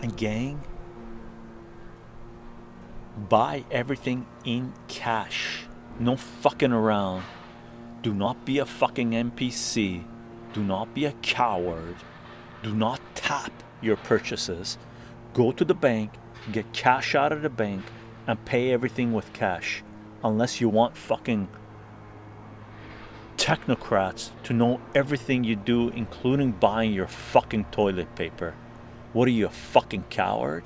And gang, buy everything in cash. No fucking around. Do not be a fucking NPC. Do not be a coward. Do not tap your purchases. Go to the bank, get cash out of the bank, and pay everything with cash. Unless you want fucking technocrats to know everything you do, including buying your fucking toilet paper. What are you, a fucking coward?